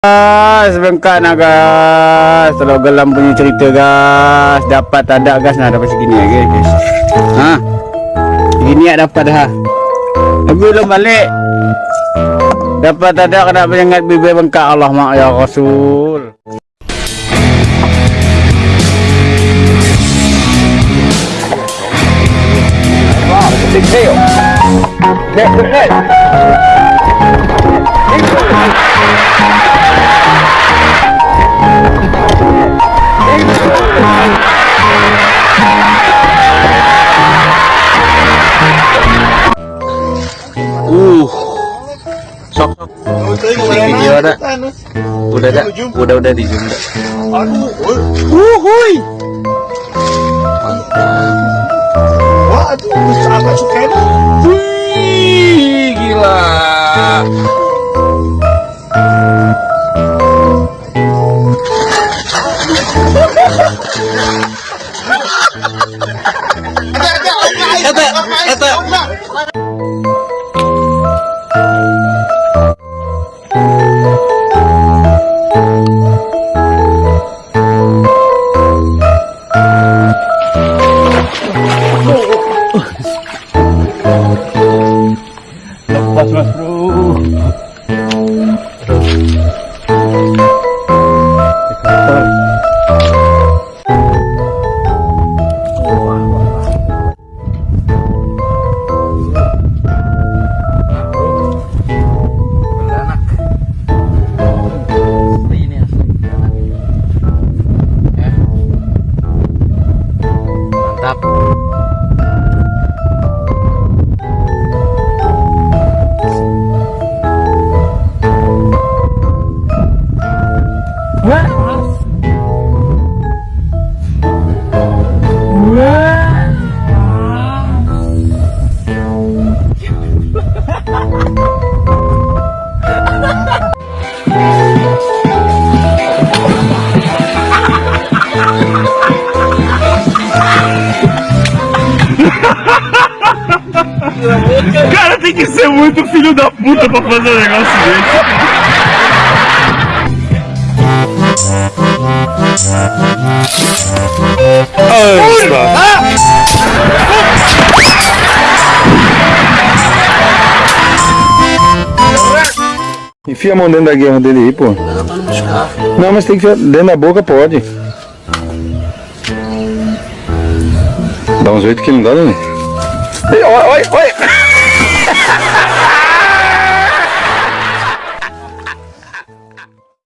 Guys, bengkak nak guys. Kalau gelam punya cerita guys. Dapat tak ada guys. Nah, dapat segini lagi guys. Ha? Gini ya dapat dah. Tapi belum balik. Dapat tak ada kena penyengat bibir bengkak Allah mak ya Rasul. Big tail. Neck to Uh. Sok. Video ada. Udah ada. Udah udah di zoom. Wuhui. Wah, itu sahabat suka 哎对，哎对。Cara, tem que ser muito filho da puta pra fazer um negócio desse. Enfia a mão dentro da guerra dele aí, pô. Não, mas tem que dentro da boca, pode. Dá uns oito que não dá, né? Oi, oi, oi!